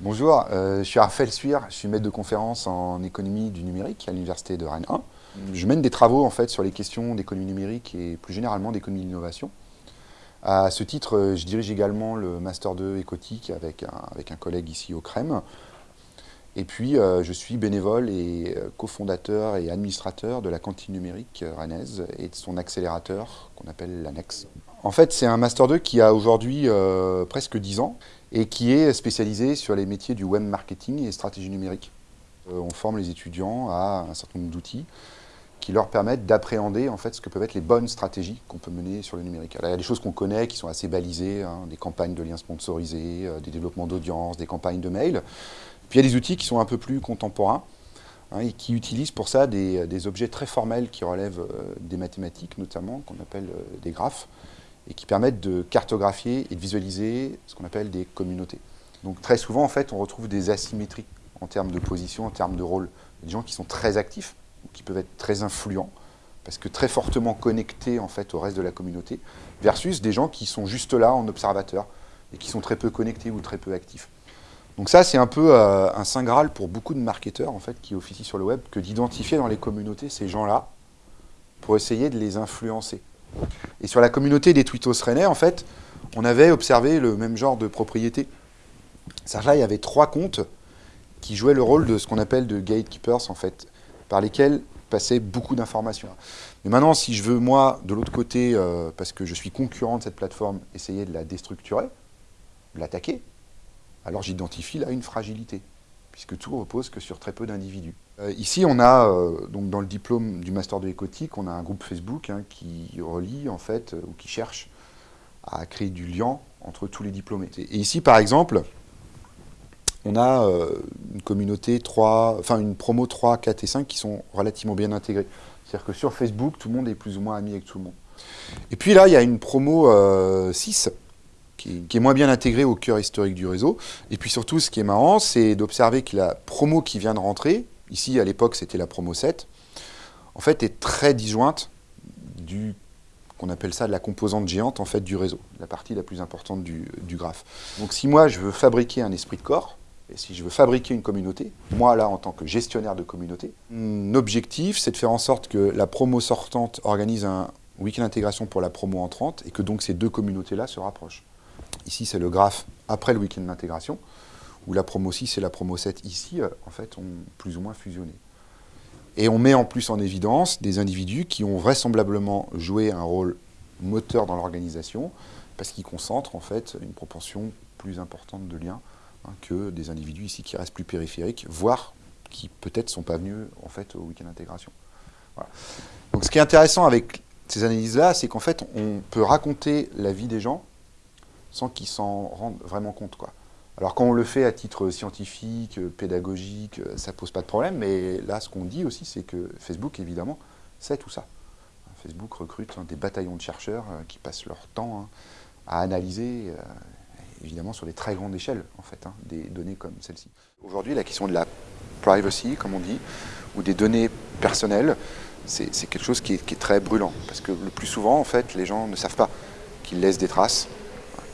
Bonjour, euh, je suis Raphaël Suir, je suis maître de conférence en économie du numérique à l'université de Rennes 1. Je mène des travaux en fait sur les questions d'économie numérique et plus généralement d'économie de. À ce titre, euh, je dirige également le Master 2 Écotique avec un, avec collègue ici au CREM. Et puis, euh, je suis bénévole et cofondateur et administrateur de la cantine numérique rennaise et de son accélérateur qu'on appelle l'ANEX. En fait, c'est un Master 2 qui a aujourd'hui presque 10 ans et qui est spécialisé sur les métiers du web marketing et stratégie numérique. Euh, on forme les étudiants à un certain nombre d'outils qui leur permettent d'appréhender en fait ce que peuvent être les bonnes stratégies qu'on peut mener sur le numérique. Il y a des choses qu'on connaît qui sont assez balisées, hein, des campagnes de liens sponsorisés, euh, des développements d'audience, des campagnes de mail. Puis il y a des outils qui sont un peu plus contemporains hein, et qui utilisent pour ça des, objets très formels qui relèvent euh, des mathématiques notamment, qu'on appelle des graphes, et qui permettent de cartographier et de visualiser ce qu'on appelle des communautés. Donc très souvent, en fait, on retrouve des asymétries en termes de position, en termes de rôle. Des gens qui sont très actifs, qui peuvent être très influents, parce que très fortement connectés en fait, au reste de la communauté, versus des gens qui sont juste là en observateur, et qui sont très peu connectés ou très peu actifs. Donc ça, c'est un peu euh, un saint graal pour beaucoup de marketeurs en fait, qui officient sur le web, que d'identifier dans les communautés ces gens-là, pour essayer de les influencer. Et sur la communauté des Twittos rennais, en fait, on avait observé le même genre de propriété. Là, il y avait trois comptes qui jouaient le rôle de ce qu'on appelle de gatekeepers, en fait, par lesquels passaient beaucoup d'informations. Mais maintenant, si je veux, moi, de l'autre côté, euh, parce que je suis concurrent de cette plateforme, essayer de la déstructurer, l'attaquer, alors j'identifie là une fragilité puisque tout repose que sur très peu d'individus. Euh, ici, on a, euh, donc dans le diplôme du Master de l'écotique, on a un groupe Facebook hein, qui relie, en fait, euh, ou qui cherche à créer du lien entre tous les diplômés. Et ici, par exemple, on a une communauté 3, enfin une promo 3, 4 et 5 qui sont relativement bien intégrés. C'est-à-dire que sur Facebook, tout le monde est plus ou moins ami avec tout le monde. Et puis là, il y a une promo 6 qui, est moins bien intégré au cœur historique du réseau. Et puis surtout, ce qui est marrant, c'est d'observer que la promo qui vient de rentrer, ici à l'époque c'était la promo 7, en fait est très disjointe du qu'on appelle ça de la composante géante en fait du réseau, la partie la plus importante du, graphe. Donc si moi je veux fabriquer un esprit de corps, et si je veux fabriquer une communauté, moi là en tant que gestionnaire de communauté, mon objectif c'est de faire en sorte que la promo sortante organise un week-end d'intégration pour la promo entrante et que donc ces deux communautés-là se rapprochent. Ici, c'est le graphe après le week-end d'intégration, où la promo 6 et la promo 7 ici, euh, en fait, ont plus ou moins fusionné. Et on met en plus en évidence des individus qui ont vraisemblablement joué un rôle moteur dans l'organisation, parce qu'ils concentrent en fait une proportion plus importante de liens hein, que des individus ici qui restent plus périphériques, voire qui peut-être ne sont pas venus en fait au week-end d'intégration. Donc ce qui est intéressant avec ces analyses-là, c'est qu'en fait on peut raconter la vie des gens sans qu'ils s'en rendent vraiment compte. Alors quand on le fait à titre scientifique, pédagogique, ça pose pas de problème, mais là ce qu'on dit aussi c'est que Facebook évidemment sait tout ça. Facebook recrute des bataillons de chercheurs euh, qui passent leur temps hein, à analyser, euh, évidemment sur des très grandes échelles en fait, hein, des données comme celle-ci. Aujourd'hui la question de la privacy, comme on dit, ou des données personnelles, c'est quelque chose qui est, qui est très brûlant, parce que le plus souvent en fait les gens ne savent pas qu'ils laissent des traces,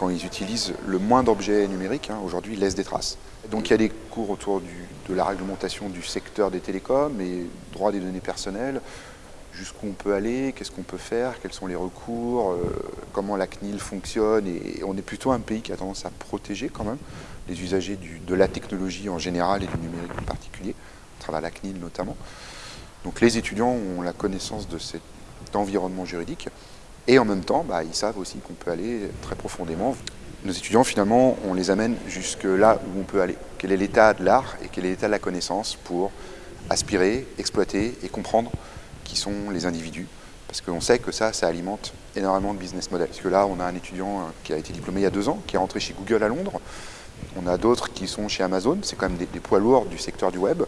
quand ils utilisent le moins d'objets numériques, hein, aujourd'hui, laissent des traces. Donc il y a des cours autour de la réglementation du secteur des télécoms et droit des données personnelles, jusqu'où on peut aller, qu'est-ce qu'on peut faire, quels sont les recours, euh, comment la CNIL fonctionne. Et, on est plutôt un pays qui a tendance à protéger quand même les usagers de la technologie en général et du numérique en particulier, à travers la CNIL notamment. Donc les étudiants ont la connaissance de cet environnement juridique. Et en même temps, bah, ils savent aussi qu'on peut aller très profondément. Nos étudiants, finalement, on les amène jusque là où on peut aller. Quel est l'état de l'art et quel est l'état de la connaissance pour aspirer, exploiter et comprendre qui sont les individus? Parce qu'on sait que ça, ça alimente énormément de business models. Parce que là, on a un étudiant euh, qui a été diplômé il y a deux ans, qui est rentré chez Google à Londres. On a d'autres qui sont chez Amazon. C'est quand même des, poids lourds du secteur du web.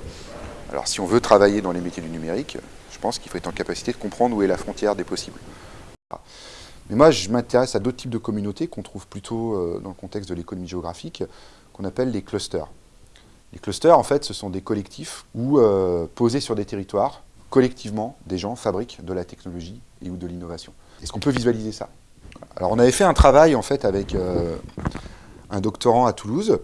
Alors si on veut travailler dans les métiers du numérique, je pense qu'il faut être en capacité de comprendre où est la frontière des possibles. Mais moi, je m'intéresse à d'autres types de communautés qu'on trouve plutôt euh, dans le contexte de l'économie géographique, qu'on appelle les clusters. Les clusters, en fait, ce sont des collectifs où, euh, posés sur des territoires, collectivement, des gens fabriquent de la technologie et ou de l'innovation. Est-ce qu'on peut visualiser ça? Alors, on avait fait un travail, en fait, avec euh, un doctorant à Toulouse,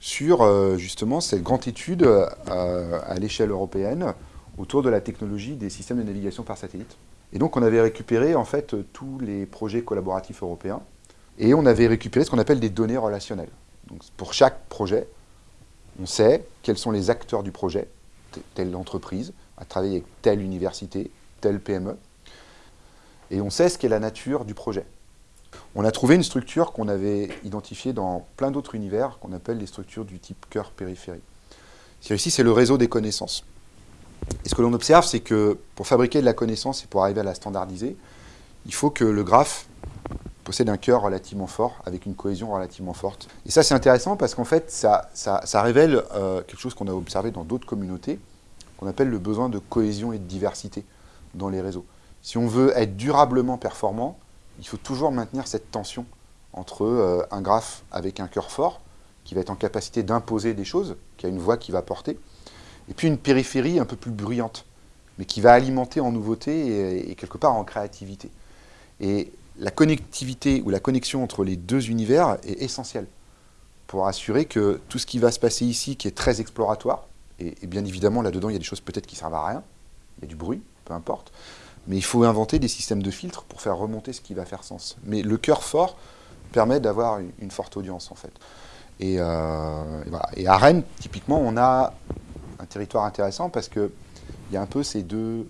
sur justement cette grande étude à l'échelle européenne autour de la technologie des systèmes de navigation par satellite. Et donc on avait récupéré en fait tous les projets collaboratifs européens et on avait récupéré ce qu'on appelle des données relationnelles. Pour chaque projet, on sait quels sont les acteurs du projet, telle entreprise, a travaillé avec telle université, telle PME, et on sait ce qu'est la nature du projet. On a trouvé une structure qu'on avait identifiée dans plein d'autres univers, qu'on appelle les structures du type cœur-périphérie. Ici, c'est le réseau des connaissances. Et ce que l'on observe, c'est que pour fabriquer de la connaissance et pour arriver à la standardiser, il faut que le graphe possède un cœur relativement fort, avec une cohésion relativement forte. Et ça, c'est intéressant parce qu'en fait, ça, révèle euh, quelque chose qu'on a observé dans d'autres communautés, qu'on appelle le besoin de cohésion et de diversité dans les réseaux. Si on veut être durablement performant, il faut toujours maintenir cette tension entre euh, un graphe avec un cœur fort, qui va être en capacité d'imposer des choses, qui a une voix qui va porter, et puis une périphérie un peu plus bruyante, mais qui va alimenter en nouveauté et, quelque part en créativité. Et la connectivité ou la connexion entre les deux univers est essentielle pour assurer que tout ce qui va se passer ici, qui est très exploratoire, et, bien évidemment là-dedans il y a des choses peut-être qui servent à rien, il y a du bruit, peu importe, mais il faut inventer des systèmes de filtres pour faire remonter ce qui va faire sens. Mais le cœur fort permet d'avoir une forte audience, en fait. Euh, et, à Rennes, typiquement, on a un territoire intéressant parce qu'il y a un peu ces deux,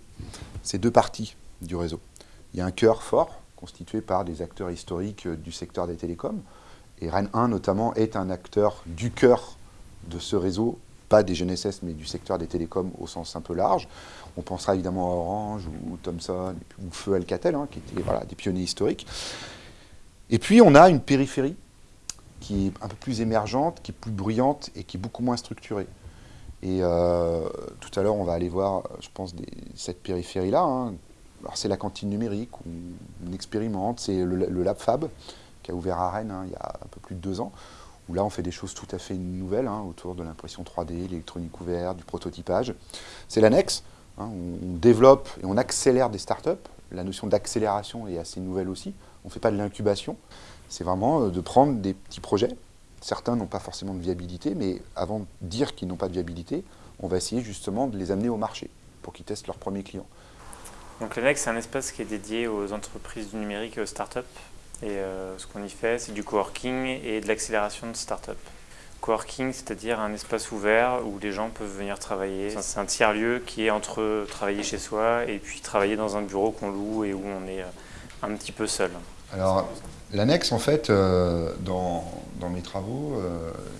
ces deux parties du réseau. Il y a un cœur fort, constitué par des acteurs historiques du secteur des télécoms, et Rennes 1, notamment, est un acteur du cœur de ce réseau pas des GNSS, mais du secteur des télécoms au sens un peu large. On pensera évidemment à Orange ou, Thomson ou Feu Alcatel, hein, qui étaient voilà, des pionniers historiques. Et puis on a une périphérie qui est un peu plus émergente, qui est plus bruyante et qui est beaucoup moins structurée. Et euh, tout à l'heure, on va aller voir, je pense, cette périphérie-là. Hein. Alors c'est la cantine numérique, où on expérimente, c'est le, le, Lab Fab, qui a ouvert à Rennes hein, il y a un peu plus de deux ans, où là on fait des choses tout à fait nouvelles hein, autour de l'impression 3D, l'électronique ouverte, du prototypage. C'est l'annexe, hein, on, développe et on accélère des startups. La notion d'accélération est assez nouvelle aussi. On ne fait pas de l'incubation, c'est vraiment euh, de prendre des petits projets. Certains n'ont pas forcément de viabilité, mais avant de dire qu'ils n'ont pas de viabilité, on va essayer justement de les amener au marché pour qu'ils testent leurs premiers clients. Donc l'annexe, c'est un espace qui est dédié aux entreprises du numérique et aux startups et euh, ce qu'on y fait, c'est du coworking et de l'accélération de start-up. Coworking, c'est-à-dire un espace ouvert où les gens peuvent venir travailler. C'est un tiers-lieu qui est entre travailler chez soi et puis travailler dans un bureau qu'on loue et où on est euh, un petit peu seul. Alors, l'annexe, en fait, euh, dans, mes travaux,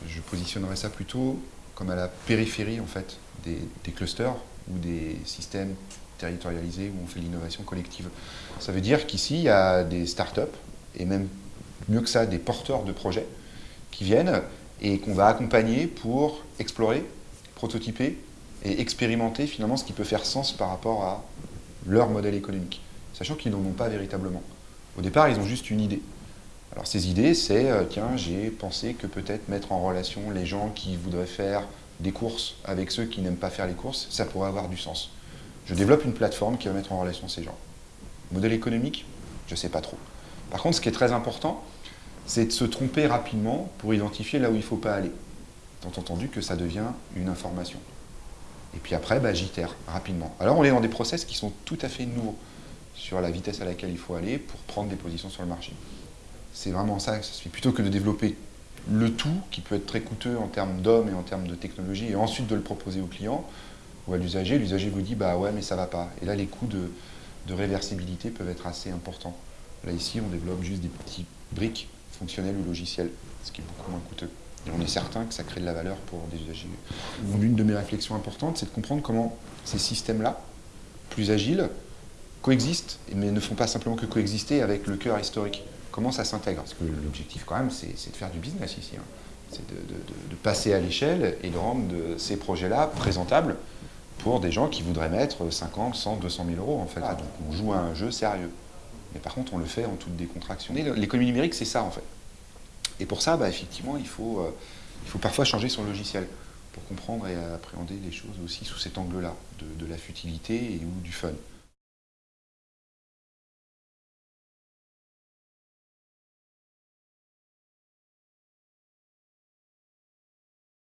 je positionnerais ça plutôt comme à la périphérie, en fait, des, des clusters ou des systèmes territorialisés où on fait l'innovation collective. Ça veut dire qu'ici, il y a des startups et même mieux que ça, des porteurs de projets qui viennent et qu'on va accompagner pour explorer, prototyper et expérimenter finalement ce qui peut faire sens par rapport à leur modèle économique, sachant qu'ils n'en ont pas véritablement. Au départ, ils ont juste une idée. Alors ces idées, c'est, euh, tiens, j'ai pensé que peut-être mettre en relation les gens qui voudraient faire des courses avec ceux qui n'aiment pas faire les courses, ça pourrait avoir du sens. Je développe une plateforme qui va mettre en relation ces gens. Modèle économique Je ne sais pas trop. Par contre, ce qui est très important, c'est de se tromper rapidement pour identifier là où il ne faut pas aller. Tant entendu que ça devient une information. Et puis après, bah, j'itère rapidement. Alors on est dans des process qui sont tout à fait nouveaux sur la vitesse à laquelle il faut aller pour prendre des positions sur le marché. C'est vraiment ça que ça se. Plutôt que de développer le tout, qui peut être très coûteux en termes d'hommes et en termes de technologie, et ensuite de le proposer au client ou à l'usager, l'usager vous dit « bah ouais, mais ça va pas ». Et là, les coûts de réversibilité peuvent être assez importants. Là, ici, on développe juste des petites briques fonctionnelles ou logicielles, ce qui est beaucoup moins coûteux. Et on est certain que ça crée de la valeur pour des usagers. L'une de mes réflexions importantes, c'est de comprendre comment ces systèmes-là, plus agiles, coexistent, mais ne font pas simplement que coexister avec le cœur historique. Comment ça s'intègre Parce que l'objectif, quand même, c'est de faire du business ici. Hein. C'est de, passer à l'échelle et de rendre ces projets-là présentables pour des gens qui voudraient mettre 50, 100, 200 000 euros, en fait. donc on joue à un jeu sérieux. Mais par contre, on le fait en toute décontraction. L'économie numérique, c'est ça, en fait. Et pour ça, bah, effectivement, il faut, euh, il faut parfois changer son logiciel pour comprendre et appréhender les choses aussi sous cet angle-là, de, de la futilité et ou du fun.